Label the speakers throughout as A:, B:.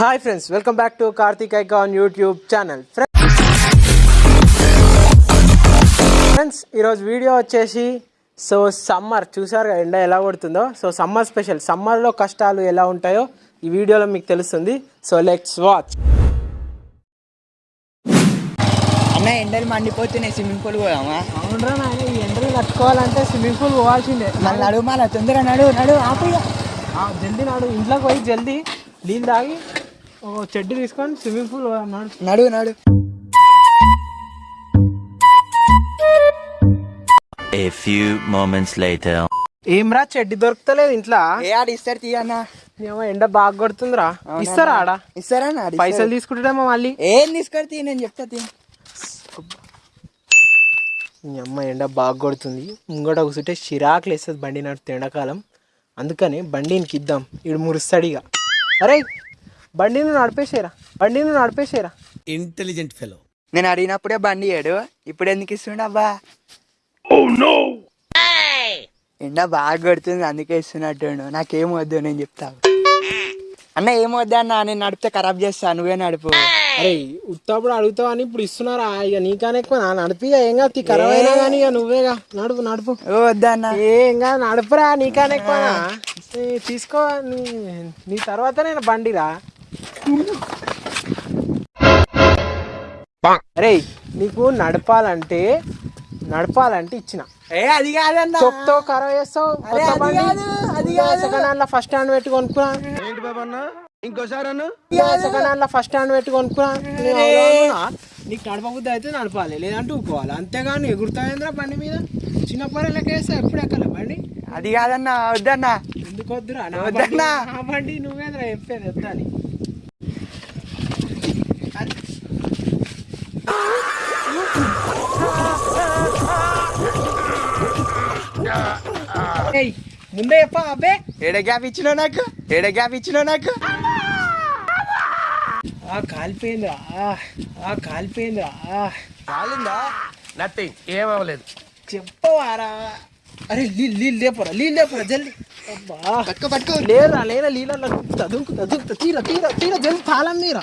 A: Hi friends welcome back to Karthik icon YouTube channel friends ఈరోజు video వచ్చేసి so summer చూసారు ఎండ ఎలా కొడుతుందో? So summer special. సమ్మర్లో కష్టాలు ఎలా ఉంటాయో ఈ వీడియోలో మీకు తెలుస్తుంది. So let's watch.
B: అన్న ఎండలు మండిపోతున్నాయి స్విమ్మింగ్ పూల్ పోదామా?
A: అవునరా నాయన ఈ ఎండలు కట్టుకోవాలంటే స్విమ్మింగ్ పూల్ పోవాల్సిందే.
B: మళ్ళీ నడువు మళ్ళీ తొందరగా నడు నడు ఆపు
A: జల్దీ నాడు. ఇంట్లోకి పోయి జల్దీ నీళ్ళు తాగి ఓ చెడ్డు తీసుకొని స్విమ్మింగ్ పూల్ నాడు.
B: నడు నడు.
C: A few moments later.
A: ఏమ్రా చెడ్డి దొరుకుతలేదు ఇంట్లో?
B: ఏ ఆడ ఇస్తారు తీయన్న
A: ఏమో ఎండ బాగా కొడుతుందిరా. ఇస్తారా ఆడ?
B: ఇస్తారా అన్న? ఆడ
A: పైసలు
B: ఇస్తారు.
A: తీసుకుంటాడేమో మళ్ళీ.
B: ఏం తీసుకొని తీ నేను చెప్తా తీ.
A: అమ్మ ఎండ బాగా కొడుతుంది. ముంగట కూర్చుంటే చిరాకులు వేస్తుంది బండి నడితే ఎండాకాలం. అందుకని బండికి ఇద్దాం ఇడు మురుస్తాడిగా అరే బండి నువ్వు నడిపేసేరా బండి నువ్వు నడిపేసేరా.
D: ఇంటెలిజెంట్ ఫెలో
B: నేను అడిగినప్పుడే బండి ఏడు ఇప్పుడు ఎందుకు ఇస్తుండ అబ్బా ఎండ బాగా కొడుతుంది అందుకే ఇస్తున్నట్టు నాకేం వద్దు నేను చెప్తా. అన్న ఏం వద్దు అన్న నేను నడిపితే ఖరాబ్ చేస్తా నువ్వే నడుపు.
A: అరే ఉత్తప్పుడు అడుగుతావు అని ఇప్పుడు ఇస్తున్నారా? ఇక నీకన్నా ఎక్కువ నా నడిపి ఏం కాదు ఖరాబ్ అయినా కానీ ఇక నువ్వేగా నడుపు నడుపు.
B: ఓ వద్దా అన్న.
A: ఏం కాదు నడుపురా నీకన్నా ఎక్కువనా ఏ, తీసుకో నీ నీ తర్వాత నేను బండిరా. అరే నీకు నడపాలంటే నడపాలంటే ఇచ్చిన.
B: ఏ అది కాదన్న.
A: చొక్తో ఖరాబ్ చేస్తావు
B: అరే,
A: కొత్త
B: అది
A: బండి.
B: కాదు, అది
A: ఇంకా
B: కాదు.
A: సెకండ్ హ్యాండ్లో ఫస్ట్ హ్యాండ్ పెట్టి కొనుక్కున్నా
D: ఏంటి బాబా అన్న? ఇంకోసారి అన్న?
A: ఇంకా సెకండ్ హ్యాండ్లో ఫస్ట్ హ్యాండ్ పెట్టి కొనుక్కున్నా నేను? నీకు నడపబుద్ధి అయితే నడపాలి లేదంటే ఊకోవాలి. అంతేగాని ఎగురుతాయింద్రా బండి మీద? చిన్న పొరలకి వేస్తా ఎప్పుడు ఎక్కలే బండి?
B: అది కాదన్న వద్దన్నా.
A: ఎందుకు వద్దురా నా
B: వద్దన్నా.
A: బండి- నా బండి నువ్వేంద్రా చెప్పేది వద్దని ముందే చెప్పా అబ్బే?
B: ఏడ గ్యాప్ ఇచ్చినావు నాకు? ఏడ గ్యాప్ ఇచ్చినావు నాకు?
A: ఆ కాలిపోయిందిరా. ఆ, ఆ కాలిపోయిందిరా. ఆ.
D: కాలిందా? నథింగ్ ఏం అవ్వలేదు.
A: చెప్పవారా? అరే నీళ్ళు నీళ్ళు లేపరా నీళ్ళు లేపరా జల్దీ. అబ్బా.
B: పట్టుకో పట్టుకో.
A: లేరా లేరా దుంకుతా దుంకుతా దుంకుతా తీర తీర తీర జల్దీ తాళం మీరా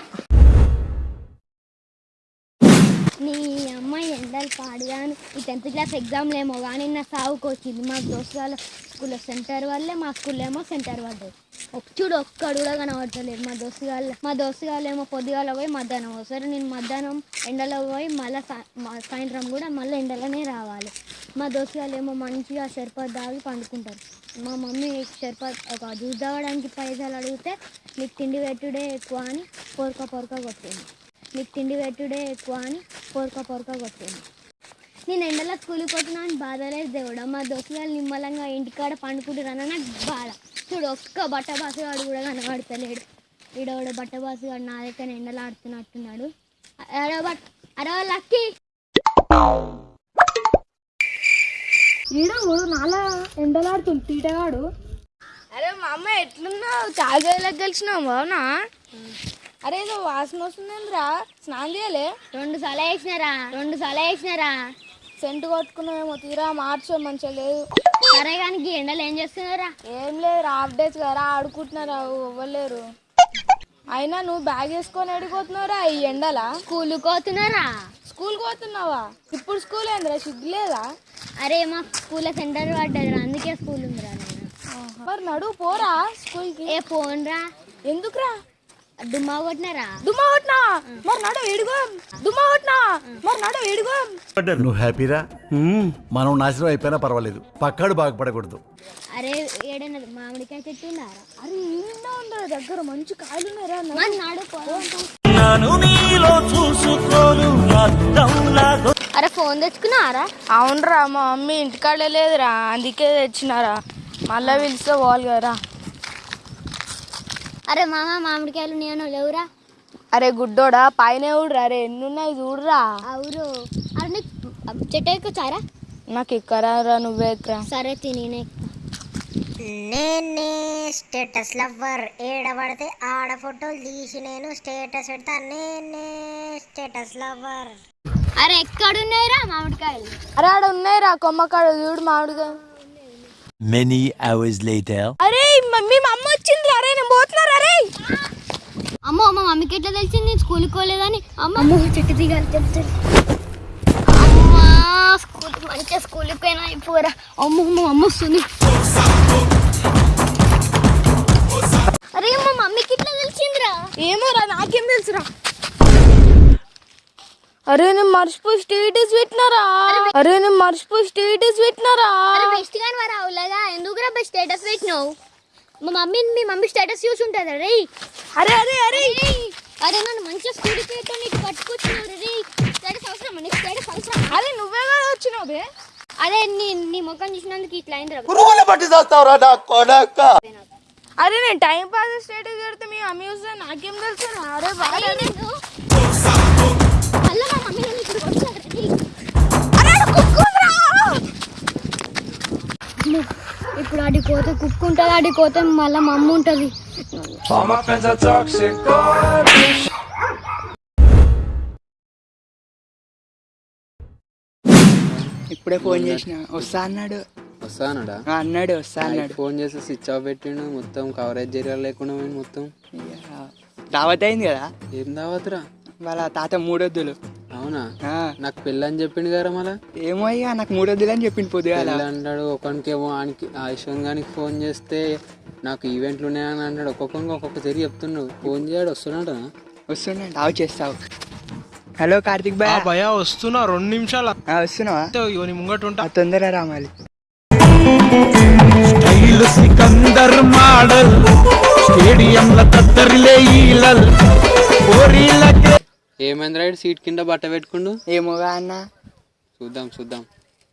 E: నీ అమ్మాయి ఎండలు పాడుగాను. ఈ టెన్త్ క్లాస్ ఎగ్జామ్లు ఏమో కానీ నా సాగుకు వచ్చింది. మా దోస్తు వాళ్ళ స్కూల్లో సెంటర్ వల్లే మా స్కూల్లో ఏమో సెంటర్ పడ్డది ఒక్కడు ఒక్కడు కూడా కనబడతలేదు. మా దోస్తు వాళ్ళ మా దోస్తు వాళ్ళు ఏమో పొద్దుగాల పోయి మధ్యాహ్నం వస్తారు. నేను మధ్యాహ్నం ఎండలో పోయి మళ్ళీ సాయంత్రం కూడా మళ్ళీ ఎండలోనే రావాలి. మా దోస్తు వాళ్ళు ఏమో మంచిగా షర్పత్ దాగి పండుకుంటారు. మా మమ్మీ షర్పత్ ఒక జ్యూస్ తాగడానికి పైసలు అడిగితే నీకు తిండి పెట్టుడే ఎక్కువ అని పొరక పొరక కొట్టింది. నీకు తిండి పెట్టుడే ఎక్కువ అని పొరక పొరక కొట్టింది నేను ఎండలో స్కూల్కి పోతున్నా అని బాధ లేదు దేవుడా మా దోస్తులు నిమ్మలంగా ఇంటికాడ పండుకుంటున్నాను నాకు బాధ. చూడు ఒక్క బట్ట బాసుగాడు కూడా కనబడతలేడు. ఈడోడు బట్ట బాసుగాడు నా దగ్గర ఎండలు ఆడుతున్నట్టున్నాడు. అరే బట్ అరే లక్కీ! ఈడోడు నాలా ఎండలాడుతుంది తీటగాడు.
F: అరే మా అమ్మ ఎట్లున్నావు? తాగేలకు గెలిచినావు అవునా? అరే ఏదో వాసన వస్తుందేంద్రా? స్నానం చేయలే?
E: రెండు సార్లు వేసినారా? రెండు సార్లు వేసినారా?
F: సెంటు కొట్టుకున్నావేమో తీరా మార్చో మంచిగా లేదు.
E: సరే కానీ ఎండలు ఏం చేస్తున్నారా
F: ఏం లేదు హాఫ్ డేస్ కదా ఆడుకుంటున్నారా ఇవ్వలేరు అయినా నువ్వు బ్యాగ్ వేసుకొని ఎడిపోతున్నావురా ఈ ఎండలా?
E: స్కూల్కి పోతున్నారా?
F: స్కూల్కి పోతున్నావా? ఇప్పుడు స్కూల్ ఏందిరా సిగ్గులేదా
E: అరే మా స్కూల్లో సెంటర్ పడ్డదిరా అందుకే స్కూల్ ఉందిరా
F: మరి నడు పోరా స్కూల్కి?
E: ఏ పోన్రా.
F: ఎందుకురా?
E: డుమ్మా కొట్టినారా?
F: దుమ్మా కొట్టినా? మరి నడు ఎడుగో దుమ్మా కొట్టినా? మరి నడు ఎడుగో
G: నువ్వు హ్యాపీరా? మనం నాశనం అయిపోయినా పర్వాలేదు. పక్కాడు బాగుపడకూడదు
E: అరే ఏడైనా మామిడికాయ చెట్టు
F: అరే ఉందా దగ్గర. మంచి కాయలు ఉన్నారా.
E: అరే ఫోన్ తెచ్చుకున్నారా?
F: అవునరా మా మమ్మీ ఇంటికాడ లేదురా. అందుకే తెచ్చినారా. మళ్ళా పిలిస్తే పోవాలి కదరా.
E: అరే మామ మామిడికాయలు నేను లేవురా
F: అరే గుడ్డోడా పైన ఊడురా అరే ఎన్ని ఉన్నాయి చూడురా.
E: అవురు. అరే నీకు చెట్టు ఎక్కువచ్చారా
F: నాకు ఎక్కరా నువ్వే ఎక్కరా
E: సరే తిని
H: నేనే స్టేటస్ లవ్వర్. ఏడబడితే ఆడ ఫోటోలు తీసి నేను స్టేటస్ పెడతా. నేనే స్టేటస్ లవ్వర్.
E: అరే ఎక్కడున్నాయిరా మామిడికాయలు?
F: అరే ఆడ ఉన్నాయిరా కొమ్మకాడ చూడు మామిడిగా
C: Many hours later.
F: అరే మ- మీ అమ్మ వచ్చింది అరే నేను పోతున్నారు అరే.
E: అమ్మో మా మమ్మీకి ఎట్లా తెలిసింది? నేను స్కూల్కి పోలేదని. అమ్మ. చెట్టు దిగాలి తెలుస్తుంది అమ్మా స్కూల్ మంచిగా స్కూల్కి పోయినా అయిపోరా అమ్మ మా అమ్మ వస్తుంది. అరే మా మమ్మీకి ఇట్లా తెలిసిందిరా?
F: ఏమోరా నాకేం తెలుసురా. అరే నేను మర్చిపోయి స్టేటస్ పెట్టినారా? అరే నేను మర్చిపోయి స్టేటస్ పెట్టినారా?
E: అరే బెస్ట్ గాని వారు అవులాగా ఎందుకురా బెస్ట్ స్టేటస్ పెట్టినావు? మా మమ్మీ మీ మమ్మీ స్టేటస్ చూసి ఉంటుంది రే
F: అరే అరే అరే.
E: అరే నన్ను మంచిగా స్కూల్కి పెట్టాను నీకు పట్టుకొచ్చినావు రే స్టేటస్ అవసరం నీకు స్టేటస్ అవసరం
F: అరే నువ్వే కదా వచ్చినావు బే?
E: అదే నీ నీ ముఖం చూసినందుకు ఇట్లా అయిందిరా
F: అరే నేను టైం పాస్ స్టేటస్ పెడితే మీ చూస్తే నాకేం తెలుసు? అరే
E: అరే
F: బాగా
E: ఇప్పుడు ఆడికి పోతే కుక్క ఉంటుంది ఆడికి పోతే మళ్ళీ మా అమ్మ ఉంటుంది.
B: ఇప్పుడే ఫోన్ చేసిన వస్తా అన్నాడు.
I: వస్తానడా
B: ఆ, అన్నాడు వస్తా అన్నాడు.
I: ఫోన్ చేసి స్విచ్ ఆఫ్ పెట్టిండు మొత్తం కవరేజ్ ఏరియా లేకుండా మొత్తం.
B: దావత్ అయింది కదా?
I: ఏం దావతురా?
B: వాళ్ళ తాత మూడొద్దులు.
I: అవునా?
B: ఆ,
I: నాకు పెళ్ళి అని చెప్పిండు కదా మళ్ళా?
B: ఏమో ఇక నాకు మూడొద్దులు అని చెప్పింది పొద్దుగాల.
I: పెళ్ళి అంటాడు ఒకనికేమో ఆనికి ఆయుష్యం గానికి ఫోన్ చేస్తే నాకు ఈవెంట్లు ఉన్నాయని అంటాడు. ఒక్కొక్కరికి ఒక్కొక్క తిరిగి చెప్తున్నాడు ఫోన్ చేయడు వస్తున్నాడు?
B: వస్తున్నాడు. ఆవు చేస్తావు. హలో కార్తిక్ బాయ్
A: భయ వస్తున్నా రెండు నిమిషాలు.
B: ఆ, వస్తున్నావా?
A: నీ ముంగట ఉంటా.
B: తొందర రా మళ్ళీ.
D: సికందర్ మోడల్ స్టేడియంల తత్తరిలే ఈలల్ ఓరీలకే
I: ఏమైంది రైడ్ సీట్ కింద బట్ట పెట్టుకుండు.
B: ఏమోగా అన్న.
I: చూద్దాం చూద్దాం.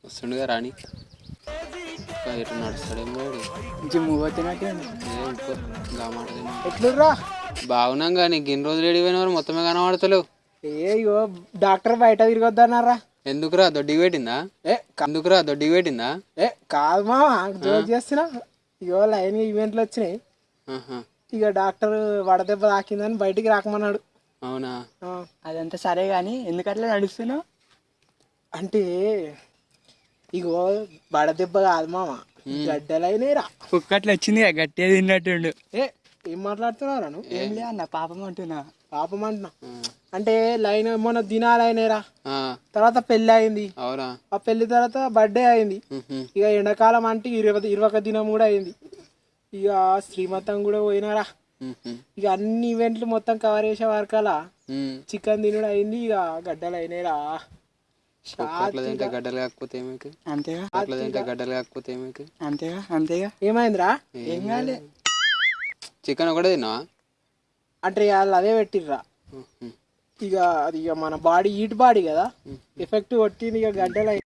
I: వస్తుండగా ఇంకా ఎటు నడుస్తాడేమో.
B: జిమ్ పోతున్నట్టు.
A: ఎట్లుర్రా?
I: బాగున్నాం కానీ గిన్ని రోజులు ఏడిపోయినవారు మొత్తమే కనబడతలేవు.
A: ఏ ఇగో డాక్టర్ బయట తిరగొద్దన్నారా
I: ఎందుకురా? దొడ్డికి పెట్టిందా?
A: ఏ
I: ఎందుకురా? దొడ్డికి పెట్టిందా?
A: ఏ కాదు మామ జోక్ చేస్తున్నా. ఇగో లైన్ ఈవెంట్లు వచ్చినాయి. ఇక డాక్టర్ వడదెబ్బ తాకిందని బయటికి రాకమన్నాడు.
I: అవునా?
B: అదంతా సరే కానీ ఎందుకట్లా నడుస్తున్నావు?
A: అంటే ఇగో వడదెబ్బ కాదు మామ. గడ్డలైనరా
B: కుక్కట్లు వచ్చింది గట్టిగా తిన్నట్టుండు.
A: ఏ ఏం మాట్లాడుతున్నారా నువ్వు?
B: ఏం లే అన్న పాపం అంటున్నా.
A: పాపం అంటున్నా. అంటే లైన్ మొన్న దినాలైనరా
I: ఆ,
A: తర్వాత పెళ్ళి అయింది.
I: అవునా?
A: ఆ పెళ్ళి తర్వాత బర్త్డే అయింది. ఇక ఎండాకాలం అంటే ఇరవై ఇరవై ఒక దినం కూడా అయింది. ఇక శ్రీమతం కూడా పోయినారా. ఇక అన్ని ఈవెంట్లు మొత్తం కవర్ చేసే వరకలా. చికెన్ తినుడు అయింది ఇక గడ్డలు అయినాయిరా.
I: అట్లా తింటే గడ్డలు కాకపోతే
B: అంతేగా?
I: అట్లా తింటే గడ్డలు కాకపోతే
B: అంతేగా? అంతేగా?
A: ఏమైందిరా?
B: ఏం కాలే.
I: చికెన్ ఒకటే తిన్నావా?
A: అంటే వాళ్ళు అదే పెట్టిర్రా. ఇక అది ఇక మన బాడీ హీట్ బాడీ కదా. ఎఫెక్ట్ కొట్టింది ఇక గడ్డలు అయి-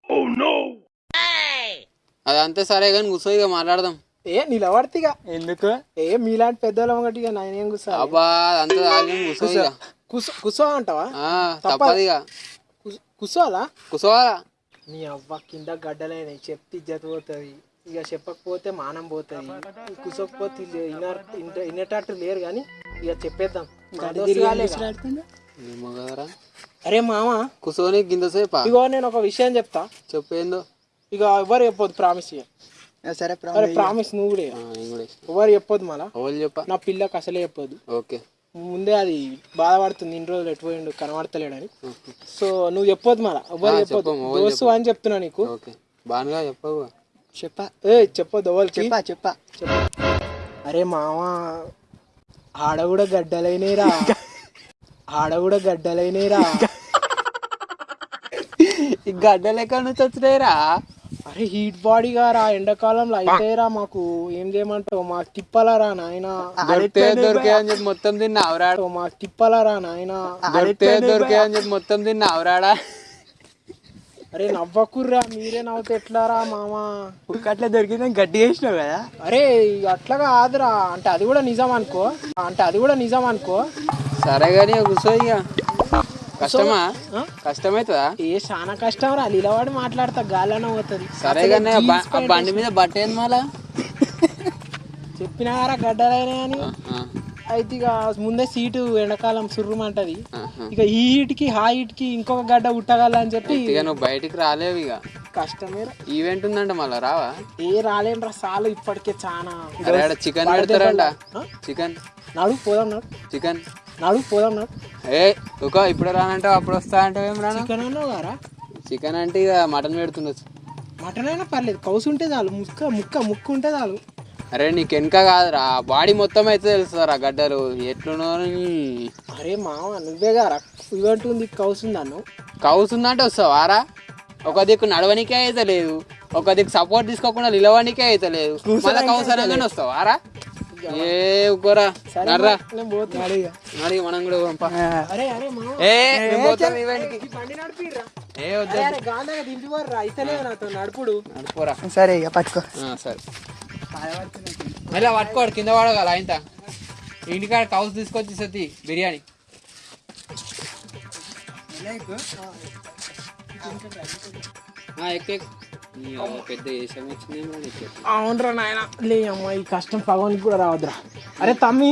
I: అదంతా సరే కానీ కూర్చో ఇక మాట్లాడదాం.
A: ఏ నిలబడితే ఇక
B: ఎందుకు?
A: ఏ మీలాంటి పెద్దోళ్ళ ఒకటి ఇక నేనేం కూర్చో
I: అబ్బా అదంతా ఆగని కూర్చో ఇక
A: కూర్చో కూర్చో అంటావా? కూర్చోవాలా
I: కూర్చోవాలా
A: నీ అవ్వ కింద గడ్డలైనాయి చెప్తే ఇజ్జత్ పోతుంది. ఇక చెప్పకపోతే మానం పోతుంది. కూర్చోకపోతే ఇన్నర్ ఇన్నటట్టు లేరు కానీ ఇక చెప్పేద్దాం. అరే మామ
I: కూర్చొని సేపా?
A: ఇగో నేను ఒక విషయం చెప్తా.
I: చెప్పేందో
A: ఇక ఎవరు చెప్పొద్దు ప్రామిస్
B: సరే
A: అరే
B: ప్రాబ్లం
A: ప్రామిస్ నువ్వు కూడా. ఎవరు చెప్పొద్దు మళ్ళా?
I: ఎవరు చెప్పా?
A: నా పిల్లకి అసలే చెప్పొద్దు.
I: ఓకే.
A: ముందే అది బాధపడుతుంది ఇన్ని రోజులు ఎటుపోయిండు కనబడతలేడని సో నువ్వు చెప్పొద్దు మళ్ళా. ఎవరు చెప్పొద్దు. దోస్తు అని చెప్తున్నా నీకు.
I: బాగా చెప్పవు?
B: చెప్పా.
A: ఏ చెప్పొద్దు ఎవరికి?
B: చెప్పా చెప్పా.
A: అరే మామ ఆడ కూడా గడ్డలైనరా ఆడ కూడా గడ్డలైనరా
I: ఈ గడ్డలు ఎక్కడ నుంచి వచ్చినాయిరా?
A: అరే హీట్ బాడీ రా ఎండాకాలంలో అయితేరా మాకు. ఏం చేయమంటావు? మాకు తిప్పలరా నాయన.
I: దొరికితే దొరికే అని చెప్పి మొత్తం తిన్నా అవరాడు
A: మాకు తిప్పలరా నాయన.
I: దొరికితే దొరికే అని చెప్పి మొత్తం తిన్నా అవరాడా
A: అరే నవ్వకుర్రా మీరే నవ్వుతే ఎట్లారా మామ?
B: కుక్కట్లా దొరికిందని గట్టి చేసినావు కదా.
A: అరే ఇక అట్లా కాదురా. అంటే అది కూడా నిజం అనుకో. అంటే అది కూడా నిజం అనుకో.
I: సరే కానీ కూర్చో ఇక కష్టమా?
A: ఆ?
I: కష్టమవుతుందా
A: ఏ చాలా కష్టం రా నిలబడి మాట్లాడతా గాలిలోనే పోతుంది.
I: సరే కానీ బండి మీద బట్ట ఏంది మళ్ళా
A: చెప్పినారా గడ్డలైనా అని? అయితే ఇక ముందే సీటు ఎండాకాలం సుర్రుమంటది. ఇక ఈ హీట్కి ఆ హీట్కి ఇంకొక గడ్డ ఉట్టగల అని చెప్పి
I: ఇక నువ్వు బయటికి రాలేవు ఇక.
A: కష్టమే.
I: ఈవెంట్ ఉందంట మళ్ళా రావా?
A: ఏ రాలేను రా సాలు ఇప్పటికే చాలా
I: చికెన్ పెడతారంట. చికెన్.
A: నడు పోదాం నడు.
I: చికెన్.
A: నాడు పోదాం నాడు.
I: ఏ ఒక ఇప్పుడు రానంటే అప్పుడు వస్తా అంటే ఏం
A: చికెన్ అన్నావు
I: చికెన్ అంటే ఇక మటన్ పెడుతుండొచ్చు.
A: మటన్ అయినా పర్లేదు కౌసు ఉంటే చాలు ముక్క ముక్క ముక్క ఉంటే చాలు.
I: అరే నీకు వెనక కాదురా. బాడీ మొత్తం అయితే తెలుస్తుందిరా గడ్డలు. ఎట్లునో
A: అరే మామ నువ్వే గారా ఇవంటుంది కౌసు ఉంది అన్నావు
I: కౌసుందంటే వస్తావారా? ఒక దిక్కు నడవనికే అయితే లేదు. ఒక దిక్కు సపోర్ట్ తీసుకోకుండా నిలవనికే అయితే లేదు. మళ్ళీ కౌసరంగానే వస్తావారా? ఏ నర్రా మనం కూడా పంప
A: అరే అరే మామ
I: ఏ ఏ వద్దు నడుపురా.
B: సరే ఇక పట్టుకో.
I: ఆ, సరే. మళ్ళీ పట్టుకోడు కింద పడగల ఆయన ఇంటికాడ కౌస్ తీసుకొచ్చి సతి బిర్యానీ. పెద్ద.
A: అవునరా నాయన. లే అమ్మ ఈ కష్టం పగవనికి కూడా రావద్దురా. అరే తమ్మి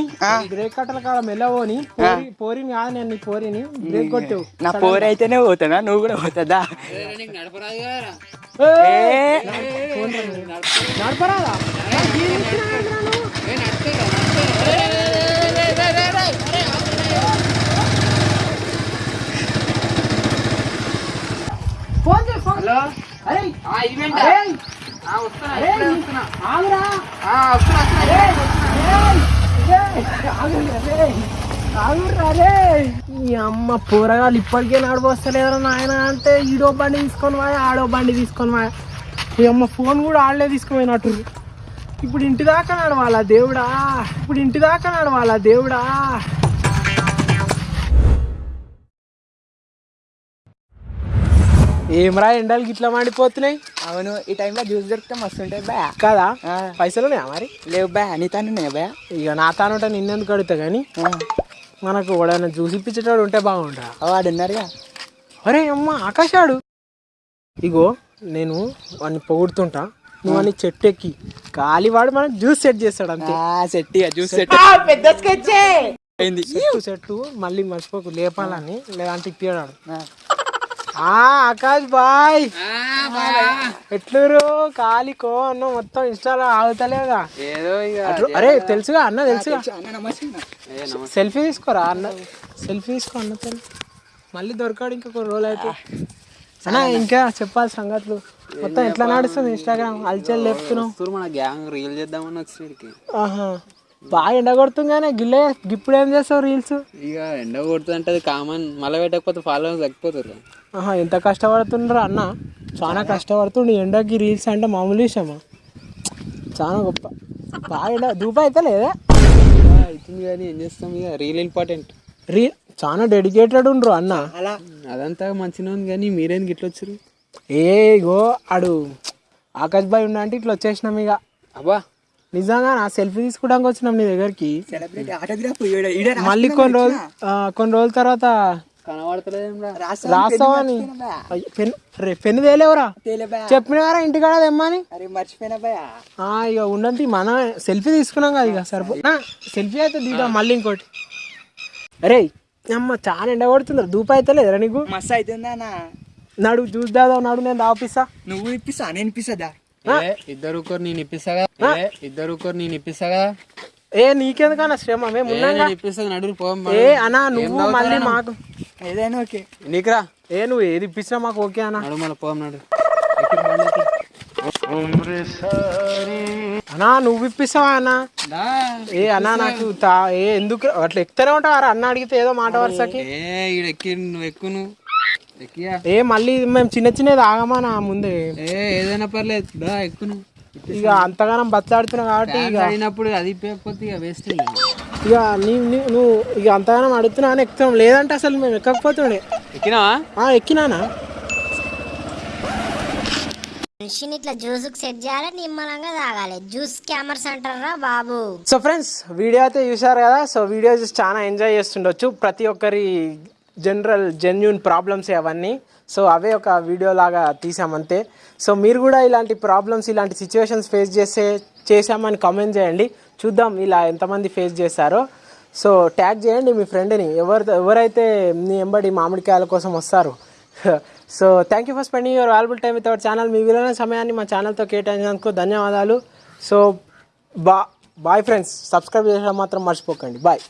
A: బ్రేక్ కట్టల కాడ మెల్లవోని పోరి పోరిని కాదు నేను నీ పోరిని బ్రేక్ కొట్టు.
B: నా పోరు అయితేనే పోతానా? నువ్వు కూడా పోతుందా?
I: నడపరాదు? అరే, ఈవెంట్ వస్తున్నా
A: ఆగురా. ఆగురా రే ఈ అమ్మ పోరగాళ్ళు ఇప్పటికే నడవస్తలేరు నాయన అంటే ఈడో బండి తీసుకొని పోయా ఆడో బండి తీసుకొని పోయా. ఈ అమ్మ ఫోన్ కూడా ఆడలే తీసుకుపోయినట్టు. ఇప్పుడు ఇంటి దాకా నడవాలా దేవుడా? ఇప్పుడు ఇంటి దాకా నడవాలా దేవుడా? ఏమరా ఎండలు గిట్లా మాడిపోతున్నాయి?
B: అవును ఈ టైంలో జ్యూస్ దొరికితే మస్తు ఉంటాయి బా.
A: కదా. పైసలు ఉన్నాయా మరి?
B: లేవు బా నీ తాను బా?
A: ఇక నా తానుంట నిన్నెందుకు అడుగుతా కానీ మనకు ఎవడైనా జ్యూస్ ఇప్పించేటాడు ఉంటే బాగుంటా
B: వాడు ఉన్నారుగా
A: అరే అమ్మ ఆకాశాడు. ఇగో నేను వాడిని పొగుడుతుంటా. నువ్వు అని చెట్టు ఎక్కి గాలివాడు మనకు జ్యూస్ సెట్ చేస్తాడు అంతే
B: సెట్ జ్యూస్ సెట్.
A: పెద్ద స్కెచ్.
B: అయింది.
A: సెట్టు సెట్టు మళ్ళీ మర్చిపోకు లేపాలని లేదంటే ఇప్పియాడు ఆ. ఆకాష్ బాయ్. ఎట్లూరు కాలికో అన్న మొత్తం ఇన్స్టాలో ఆగుతలేదా? అరే తెలుసుగా అన్న తెలుసుగా. సెల్ఫీ తీసుకోరా అన్న? సెల్ఫీ తీసుకో అన్న తల్లి. మళ్ళీ దొరకాడు ఇంకా కొన్ని రోజులు అయితే అన్న ఇంకా చెప్పాలి సంగతులు. మొత్తం ఎట్లా నడుస్తుంది ఇన్స్టాగ్రామ్ అల్చల్ లేపుతున్నావు.
I: మన గ్యాంగ్ రీల్ చేద్దామని వచ్చినకి
A: ఆహా. బాగా ఎండ కొడుతుందిగానే గిల్లే ఇప్పుడు ఏం చేస్తావు రీల్స్
I: ఇక ఎండ కొడుతుందంటే అది కామన్ మళ్ళీ పెట్టకపోతే ఫాలోవర్స్ తగ్గిపోతారు.
A: ఆహా ఎంత కష్టపడుతుండ్రు అన్న? చాలా కష్టపడుతుండు. ఎండకి రీల్స్ అంటే మామూలు విషయమా? చాలా గొప్ప. బాగా ఎండ దూప అయితే లేదా?
I: అవుతుంది కానీ ఏం చేస్తాం ఇక? రీల్ ఇంపార్టెంట్
A: రీ చాలా డెడికేటెడ్ ఉండ్రు అన్న.
I: అదంతా మంచిగా ఉంది కానీ మీరేం గిట్ల వచ్చారు?
A: ఏ ఇగో ఆడు ఆకాష్ బాయ్ ఉన్నా అంటే ఇట్లా వచ్చేసినాం ఇక
I: అబ్బా.
A: నిజంగా నా సెల్ఫీ తీసుకోవడానికి వచ్చినాం నీ దగ్గరికి.
B: సెలబ్రిటీ ఆటోగ్రాఫ్ ఈడ
A: మళ్ళీ కొన్ని రోజులు కొన్ని రోజుల తర్వాత రాస్తావని పెన్ రే పెన్ను తేలేవరా? చెప్పినారా ఇంటికాడ తెమ్మని.
B: అరే మర్చిపోయినా బా.
A: ఆ, ఇక ఉండండి మన సెల్ఫీ తీసుకున్నాం కదా ఇక సరిపో సెల్ఫీ అయితే దిగుదాం మళ్ళీ ఇంకోటి. అరే అమ్మ చాలా ఎండ కొడుతుందిరా దూప అయితే లేదురా నీకు?
B: మస్తు అవుతుందా నా
A: నడు జ్యూస్ దాదావు నడు నేను దాపిస్తా
B: నువ్వు ఇప్పిస్తా నేను ఇప్పిస్తా
I: ఏ, ఇద్దరు ఒకరు నేను ఇప్పిస్తా కదా? ఇద్దరు ఒకరు నేను ఇప్పిస్తా కదా?
A: ఏ నీకెందుకన్నా శ్రమ? మేము
I: ఏ,
A: ఉన్నాం
I: నేను ఇప్పిస్తా నడురు పోం
A: ఏ అన్నా నువ్వు మళ్ళీ మాకు.
B: ఏదైనా ఓకే.
I: నీకురా
A: ఏ నువ్వు ఏది ఇప్పించినా మాకు ఓకే అన్న.
I: నడు మళ్ళీ పోం నడు.
A: అన్నా నువ్వు ఇప్పిస్తావా అన్న. ఏ అన్నా నాకు తా ఏ ఎందుకు? అట్లా ఎక్కుతూనే ఉంటావు అన్న అడిగితే ఏదో మాట వరుసకి.
I: ఏ ఈడ ఎక్కి నువ్వు ఎక్కు నువ్వు
A: ఏ మళ్ళీ మేము చిన్న చిన్నది ఆగమా నా ముందే?
I: ఏ ఏదైనా పర్లేదు. దా ఎక్కు నువ్వు
A: ఇక అంతగానం బతలాడుతున్నావు కాబట్టి ఇక
I: అయినప్పుడు అది ఇప్పకపోతే ఇక వేస్ట్
A: ఇక నీ నీ- నువ్వు ఇక అంతగానం అడుగుతున్నా అని ఎక్కుతాం. లేదంటే అసలు మేము ఎక్కకపోతుండే.
I: ఎక్కినావా?
A: ఆ, ఎక్కినానా?
H: మనిషిని ఇట్లా జ్యూస్కి సెట్ చేయాలి నిమ్మలంగా తాగాలి. జ్యూస్ క్యామర్స్ అంటారా బాబు.
A: సో ఫ్రెండ్స్ వీడియో అయితే చూసారు కదా? సో వీడియో చూసి చాలా ఎంజాయ్ చేస్తుండొచ్చు. ప్రతి ఒక్కరి జనరల్ జెన్యున్ ప్రాబ్లమ్స్ అవన్నీ. సో అవే ఒక వీడియో లాగా తీసామంతే. సో మీరు కూడా ఇలాంటి ప్రాబ్లమ్స్ ఇలాంటి సిచ్యువేషన్స్ ఫేస్ చేసే చేసామని కామెంట్ చేయండి. చూద్దాం ఇలా ఎంతమంది ఫేస్ చేశారో. సో ట్యాగ్ చేయండి మీ ఫ్రెండ్ని ఎవరు ఎవరైతే మీ ఎంబడి మామిడికాయల కోసం వస్తారు. So thank you for spending your valuable time with our channel మీ విలువైన సమయాన్ని మా ఛానల్తో కేటాయించినందుకు ధన్యవాదాలు. సో బా బాయ్ ఫ్రెండ్స్ సబ్స్క్రైబ్ చేయడం మాత్రం మర్చిపోకండి. బాయ్